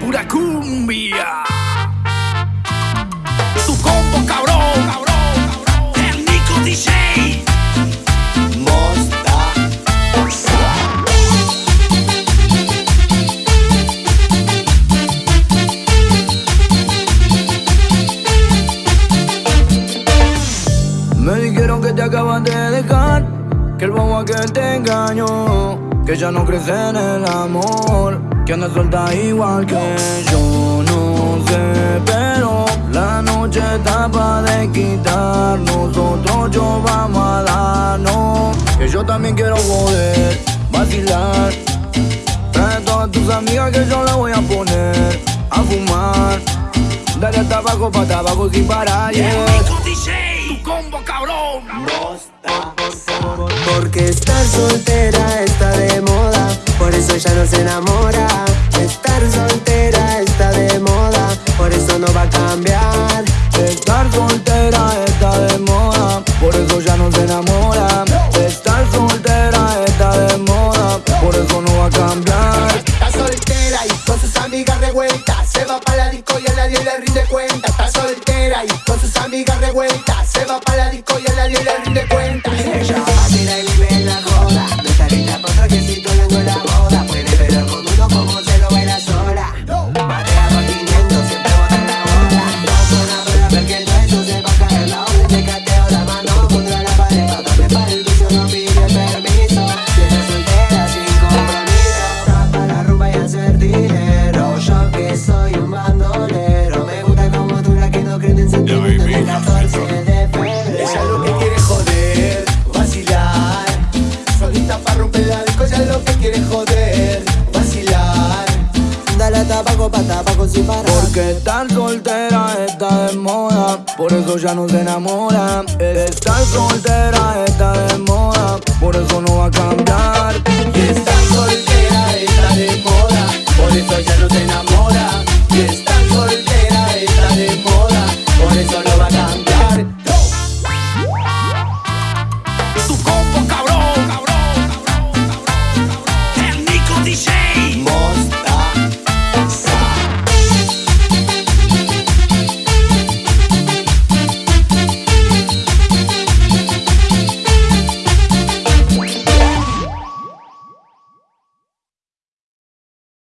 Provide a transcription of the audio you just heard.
pura cumbia. Tu combo cabrón, cabrón, el Nico DJ. Me dijeron que te acabas de dejar, que el bobo aquel te engañó, que ya no crece en el amor, que anda suelta igual que yo. No sé, pero la noche está para de quitar. Nosotros yo vamos a darnos, que yo también quiero poder vacilar. Trae a todas tus amigas que yo la voy a poner a fumar. Dale hasta abajo, pa' tabaco sin parar, El yeah. DJ. Tu combo cabrón. Porque estar soltera está de moda, va para la disco y a nadie le rinde cuenta. Está soltera y con sus amigas revueltas, se va para la disco y a nadie le rinde cuenta. Porque estar soltera está de moda, por eso ya no se enamora. Estar soltera está de moda, por eso no va a cambiar.